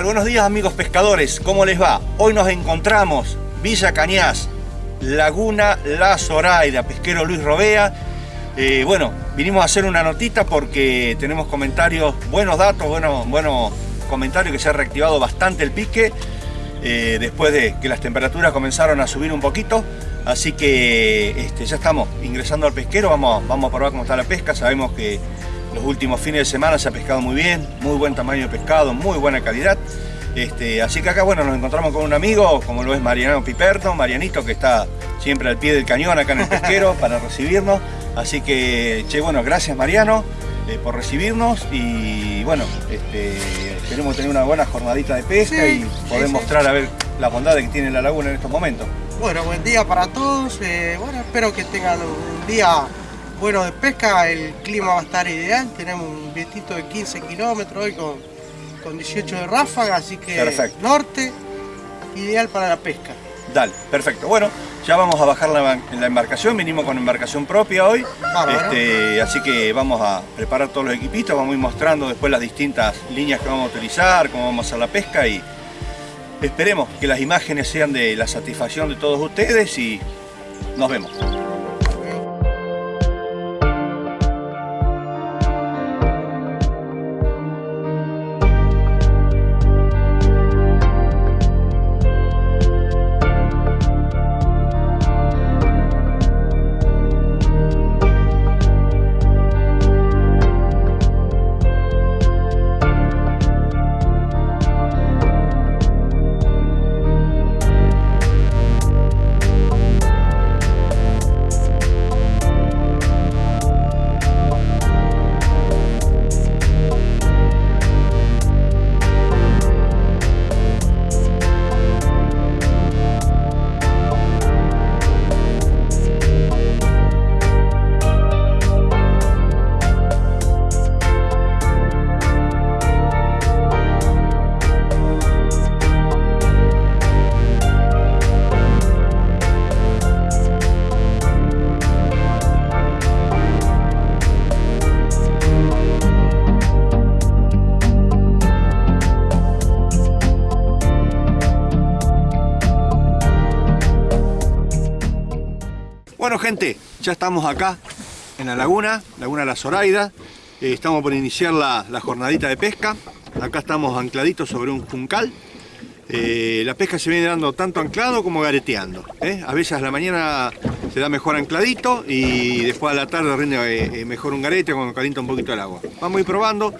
Buenos días amigos pescadores, ¿cómo les va? Hoy nos encontramos Villa Cañas, Laguna La Zoraida, pesquero Luis Robea. Eh, bueno, vinimos a hacer una notita porque tenemos comentarios, buenos datos, buenos, buenos comentarios que se ha reactivado bastante el pique eh, después de que las temperaturas comenzaron a subir un poquito. Así que este, ya estamos ingresando al pesquero, vamos, vamos a probar cómo está la pesca. Sabemos que los últimos fines de semana se ha pescado muy bien, muy buen tamaño de pescado, muy buena calidad. Este, así que acá bueno, nos encontramos con un amigo, como lo es Mariano Piperto, Marianito, que está siempre al pie del cañón acá en el pesquero para recibirnos. Así que, che, bueno, gracias Mariano eh, por recibirnos y bueno, este, esperemos tener una buena jornadita de pesca y poder mostrar a ver la bondad que tiene la laguna en estos momentos. Bueno, buen día para todos. Eh, bueno, espero que tengan un día bueno de pesca. El clima va a estar ideal. Tenemos un vientito de 15 kilómetros hoy con, con 18 de ráfaga, así que norte, ideal para la pesca. Dale, perfecto. Bueno, ya vamos a bajar la, la embarcación, vinimos con embarcación propia hoy, este, así que vamos a preparar todos los equipitos, vamos a ir mostrando después las distintas líneas que vamos a utilizar, cómo vamos a hacer la pesca y esperemos que las imágenes sean de la satisfacción de todos ustedes y nos vemos. Gente, ya estamos acá en la laguna, Laguna La Zoraida. Eh, estamos por iniciar la, jornadita de pesca. Acá estamos ancladitos sobre un juncal. Eh, la pesca se viene dando tanto anclado como gareteando. ¿eh? A veces la mañana se da mejor ancladito y después a la tarde rinde mejor un garete cuando calienta un poquito el agua. Vamos a ir probando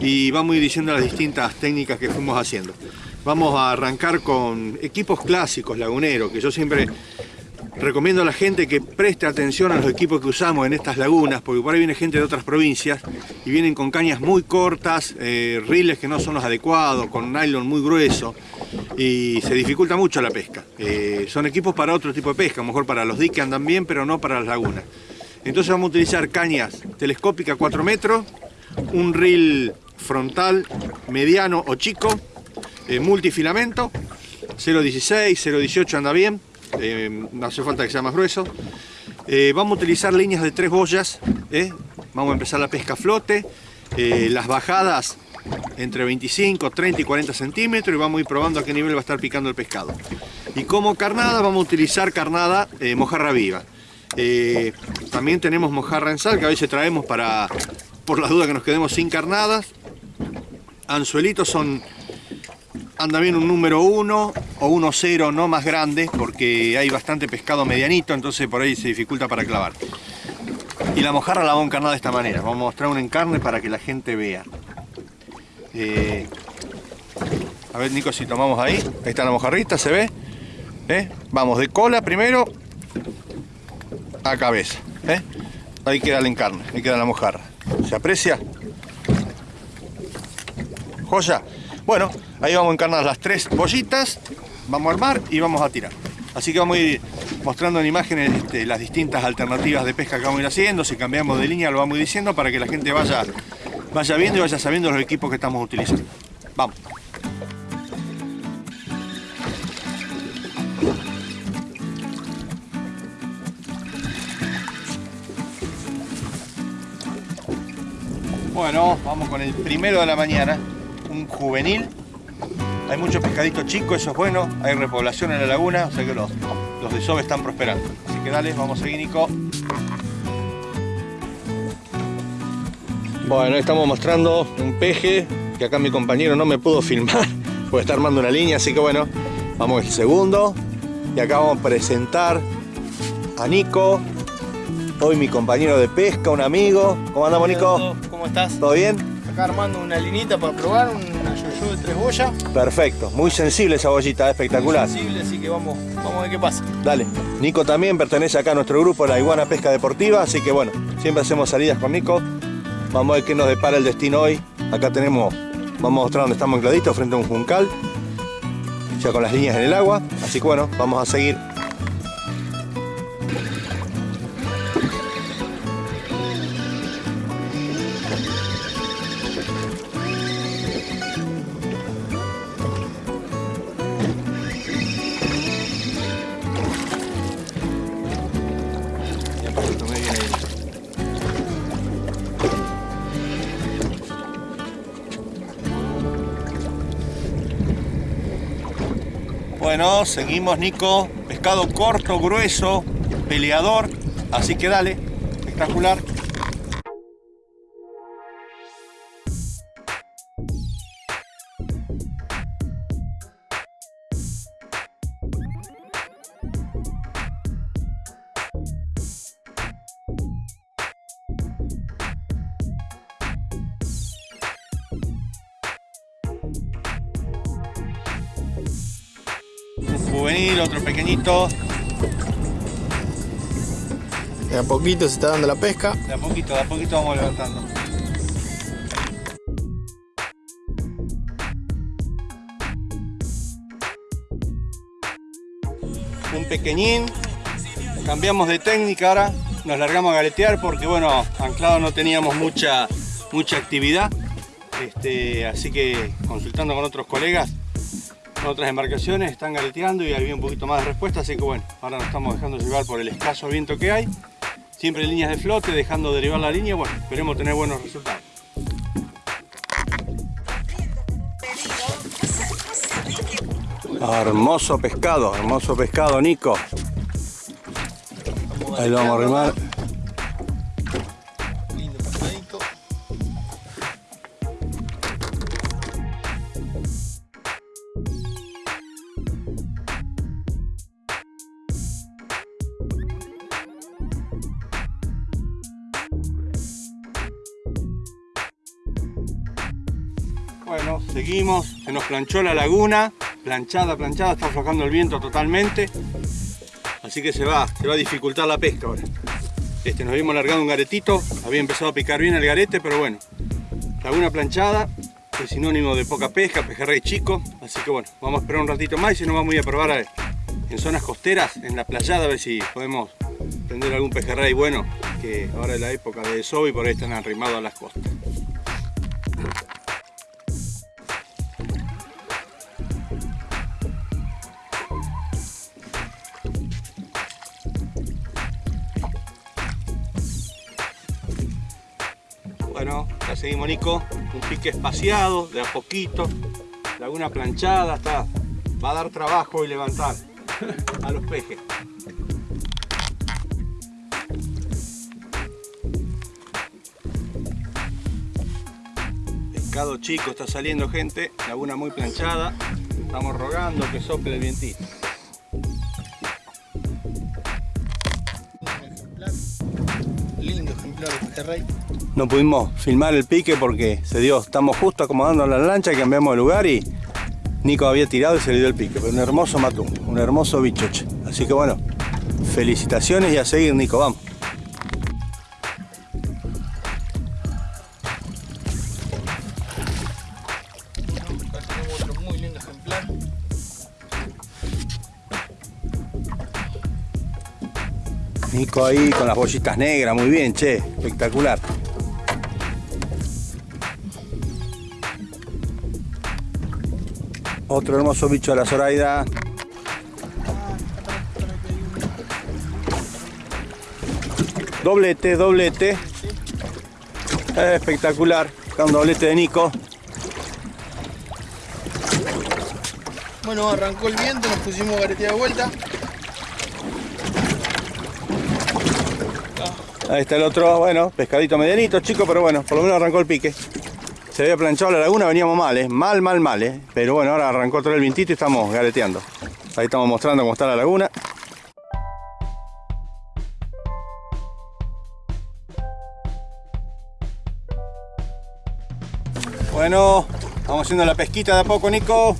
y vamos a ir diciendo las distintas técnicas que fuimos haciendo. Vamos a arrancar con equipos clásicos laguneros, que yo siempre Recomiendo a la gente que preste atención a los equipos que usamos en estas lagunas, porque por ahí viene gente de otras provincias y vienen con cañas muy cortas, eh, riles que no son los adecuados, con nylon muy grueso y se dificulta mucho la pesca. Eh, son equipos para otro tipo de pesca, a lo mejor para los diques andan bien, pero no para las lagunas. Entonces vamos a utilizar cañas telescópicas 4 metros, un reel frontal mediano o chico, eh, multifilamento, 0.16, 0.18 anda bien, eh, hace falta que sea más grueso. Eh, vamos a utilizar líneas de tres boyas, ¿eh? vamos a empezar la pesca a flote, las bajadas entre 25, 30 y 40 centímetros y vamos a ir probando a qué nivel va a estar picando el pescado. Y como carnada vamos a utilizar carnada mojarra viva. también tenemos mojarra en sal que a veces traemos para, por la duda que nos quedemos sin carnadas. Anzuelitos son anda bien un número 1 o 1-0 no más grande porque hay bastante pescado medianito entonces por ahí se dificulta para clavar. Y la mojarra la vamos a encarnar de esta manera. Vamos a mostrar un encarne para que la gente vea. Eh, a ver Nico si tomamos ahí. Ahí está la mojarrita se ve ¿Eh? vamos de cola primero a cabeza ¿eh? ahí queda el encarne ahí queda la mojarra. ¿se aprecia? joya bueno, ahí vamos a encarnar las tres bollitas, vamos a armar y vamos a tirar. Así que vamos a ir mostrando en imágenes este, las distintas alternativas de pesca que vamos a ir haciendo. Si cambiamos de línea lo vamos diciendo para que la gente vaya, vaya viendo y vaya sabiendo los equipos que estamos utilizando. Vamos. Bueno, vamos con el primero de la mañana un juvenil Hay mucho pescadito chico, eso es bueno. Hay repoblación en la laguna, o sea que los, los desove están prosperando. Así que dale, vamos a seguir, Nico. Bueno, estamos mostrando un peje que acá mi compañero no me pudo filmar porque está armando una línea, así que bueno, vamos el segundo. Y acá vamos a presentar a Nico, hoy mi compañero de pesca, un amigo. ¿Cómo andamos, Nico? ¿Cómo estás? ¿Todo bien? Acá armando una linita para probar, una yo-yo de tres boyas. Perfecto, muy sensible esa bollita, espectacular. Muy sensible, así que vamos, vamos a ver qué pasa. Dale. Nico también pertenece acá a nuestro grupo, la Iguana Pesca Deportiva, así que bueno, siempre hacemos salidas con Nico. Vamos a ver qué nos depara el destino hoy. Acá tenemos, vamos a mostrar dónde estamos ancladitos frente a un juncal, ya con las líneas en el agua. Así que bueno, vamos a seguir. Seguimos Nico, pescado corto, grueso, peleador, así que dale, espectacular. Otro pequeñito, De a poquito se está dando la pesca. de a poquito, de a poquito vamos levantando. Un pequeñín, cambiamos de técnica ahora, nos largamos a galetear porque bueno, anclado no teníamos mucha, mucha actividad, este, así que consultando con otros colegas, otras embarcaciones, están galeteando y había un poquito más de respuesta, así que bueno, ahora nos estamos dejando llevar por el escaso viento que hay, siempre líneas de flote, dejando derivar la línea, bueno, esperemos tener buenos resultados. Hermoso pescado, hermoso pescado, Nico. Ahí lo vamos a arrimar. Planchó la laguna, planchada, planchada, está aflojando el viento totalmente, así que se va, se va a dificultar la pesca ahora. Este, nos habíamos largado un garetito, había empezado a picar bien el garete, pero bueno, laguna planchada es sinónimo de poca pesca, pejerrey chico, así que bueno, vamos a esperar un ratito más y si no vamos a ir a probar en zonas costeras, en la playada, a ver si podemos prender algún pejerrey bueno, que ahora es la época de desove y por ahí están arrimados a las costas. Bueno, ya seguimos Nico, un pique espaciado, de a poquito, laguna planchada, está, va a dar trabajo y levantar a los pejes. Pescado chico está saliendo gente, laguna muy planchada, estamos rogando que sople el vientito. Lindo ejemplar de pejerrey. No pudimos filmar el pique porque se dio, estamos justo acomodando la lancha, cambiamos de lugar y Nico había tirado y se le dio el pique. Pero un hermoso matún, un hermoso bichoche. Así que bueno, felicitaciones y a seguir Nico, vamos. Nico ahí con las bollitas negras, muy bien, che, espectacular. Otro hermoso bicho de la Zoraida. Doblete, doblete. Espectacular. Acá un doblete de Nico. Bueno, arrancó el viento, nos pusimos garetea de vuelta. Ahí está el otro, bueno, pescadito medianito, chico, pero bueno, por lo menos arrancó el pique. Se había planchado la laguna, veníamos mal, ¿eh? Mal, mal, mal, ¿eh? Pero bueno, ahora arrancó todo el vientito y estamos gareteando. Ahí estamos mostrando cómo está la laguna. Bueno, vamos haciendo la pesquita de a poco, Nico.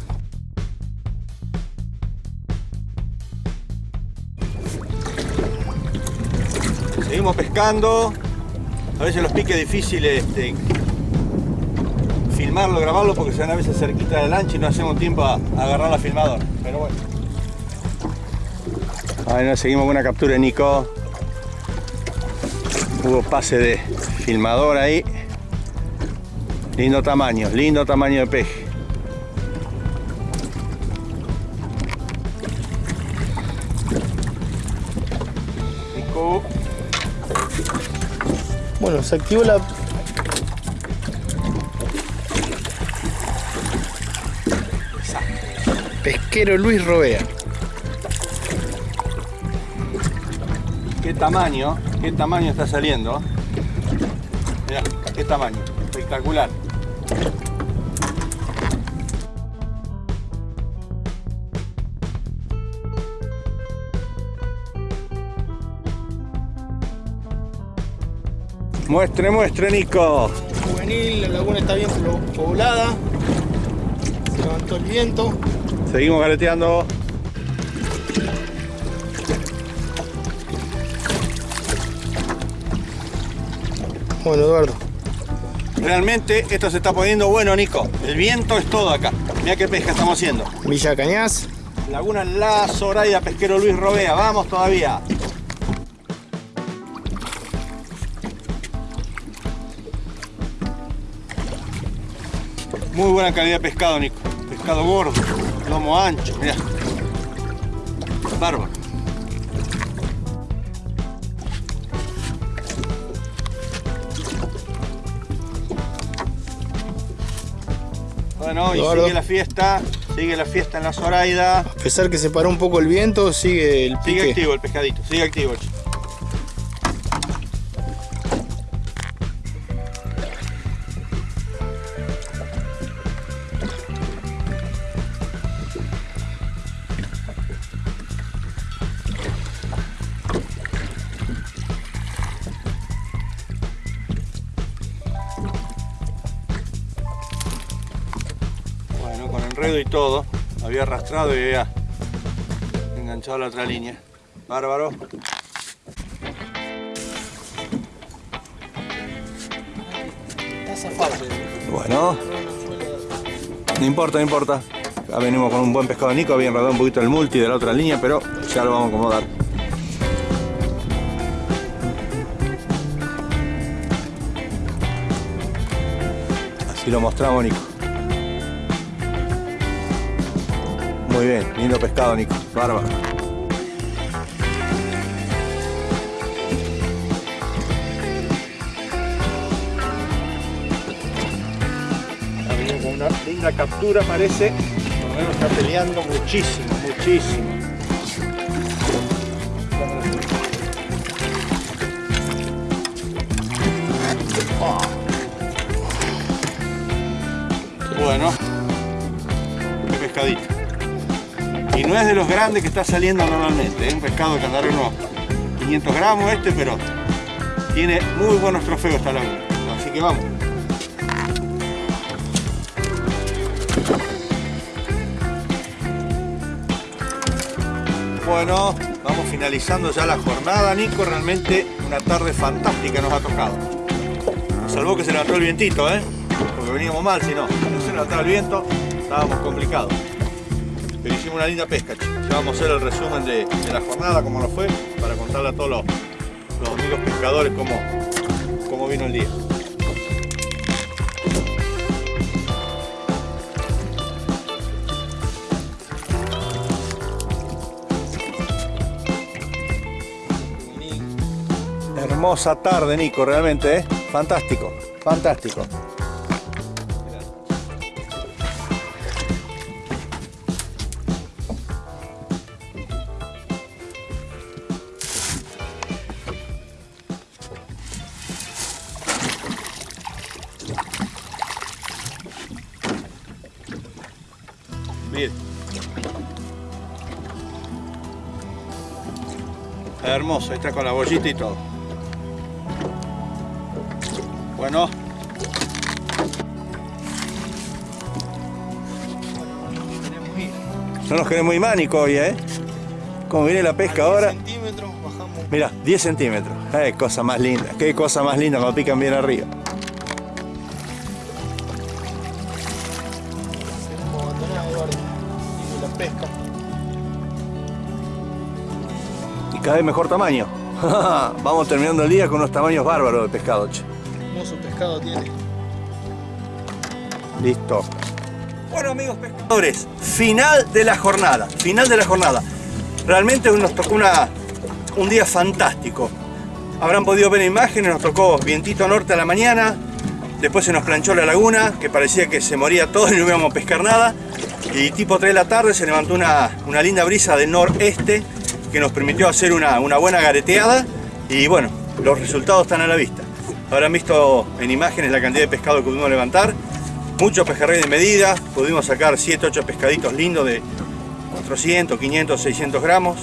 Seguimos pescando. A veces los piques difíciles este, filmarlo, grabarlo porque se van a veces cerquita de la lancha y no hacemos tiempo a, agarrar la filmadora. Pero bueno. Nos seguimos con una captura de Nico. Hubo pase de filmador ahí. Lindo tamaño, lindo tamaño de peje. Nico. Bueno, se activó la... Pesquero Luis Robea. Qué tamaño, qué tamaño está saliendo. Mirá, qué tamaño, espectacular. Muestre, muestre, Nico. Juvenil, la laguna está bien poblada. Se levantó el viento. Seguimos gareteando. Bueno, Eduardo. Realmente esto se está poniendo bueno, Nico. El viento es todo acá. Mira qué pesca estamos haciendo. Villa Cañas. Laguna La Zoraida, pesquero Luis Robea. Vamos todavía. Muy buena calidad de pescado, Nico. Pescado gordo, lomo ancho, mira. Bárbaro. Bueno, y Eduardo. sigue la fiesta, sigue la fiesta en la Zoraida. A pesar que se paró un poco el viento, sigue el Sigue pique. activo el pescadito, sigue activo. Y todo, había arrastrado y había enganchado la otra línea. Bárbaro. Bueno, no importa, no importa. Ya venimos con un buen pescado Nico, había enredado un poquito el multi de la otra línea, pero ya lo vamos a acomodar. Así lo mostramos, Nico. Bien, lindo pescado, Nico. Bárbaro. Ha venido con una linda captura, parece. Por lo menos está peleando muchísimo, muchísimo. Bueno, qué pescadito. No es de los grandes que está saliendo normalmente, es un pescado que andará unos 500 gramos este, pero tiene muy buenos trofeos esta laguna. Así que vamos. Bueno, vamos finalizando ya la jornada, Nico. Realmente una tarde fantástica nos ha tocado. Nos salvó que se levantó el vientito, ¿eh? Porque veníamos mal, si no. No se levantaba el viento, estábamos complicados. Pero hicimos una linda pesca. Ya vamos a hacer el resumen de, la jornada, cómo nos fue, para contarle a todos los, los amigos pescadores cómo, cómo vino el día. Hermosa tarde, Nico, realmente, ¿eh? Fantástico, fantástico. Hermoso, está con la bollita y todo. Bueno. No nos queremos ir mánico hoy, ¿eh? Como viene la pesca ahora. centímetros, bajamos. Mira, 10 centímetros. Qué cosa más linda. Qué cosa más linda cuando pican bien arriba. Cada vez mejor tamaño. Vamos terminando el día con unos tamaños bárbaros de pescado, che. Hermoso pescado tiene. Listo. Bueno amigos pescadores, final de la jornada, final de la jornada. Realmente nos tocó una, un día fantástico. Habrán podido ver imágenes, nos tocó vientito norte a la mañana, después se nos planchó la laguna, que parecía que se moría todo y no íbamos a pescar nada. Y tipo 3 de la tarde se levantó una, una linda brisa del noreste que nos permitió hacer una, buena gareteada y bueno, los resultados están a la vista. Habrán visto en imágenes la cantidad de pescado que pudimos levantar. Mucho pejerrey de medida, pudimos sacar 7-8 pescaditos lindos de 400, 500, 600 gramos.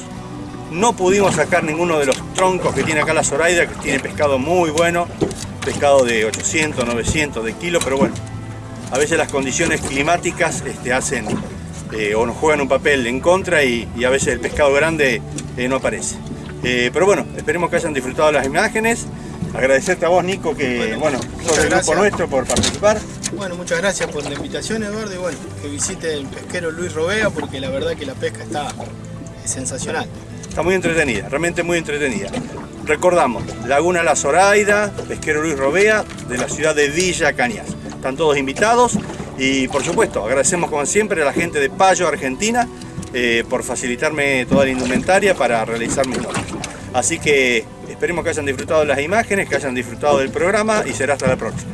No pudimos sacar ninguno de los troncos que tiene acá la Zoraida, que tiene pescado muy bueno, pescado de 800, 900 de kilo, pero bueno, a veces las condiciones climáticas este, hacen eh, o nos juegan un papel en contra y, y a veces el pescado grande eh, no aparece. Eh, pero bueno, esperemos que hayan disfrutado las imágenes. Agradecerte a vos, Nico, que Bueno, bueno, sos del grupo nuestro por participar. Bueno, muchas gracias por la invitación, Eduardo. Y bueno, que visite el pesquero Luis Robea porque la verdad que la pesca está sensacional. Está muy entretenida, realmente muy entretenida. Recordamos, Laguna La Zoraida, Pesquero Luis Robea, de la ciudad de Villa Cañas. Están todos invitados y por supuesto agradecemos como siempre a la gente de Payo, Argentina, eh, por facilitarme toda la indumentaria para realizar mis notas. Así que esperemos que hayan disfrutado de las imágenes, que hayan disfrutado del programa y será hasta la próxima.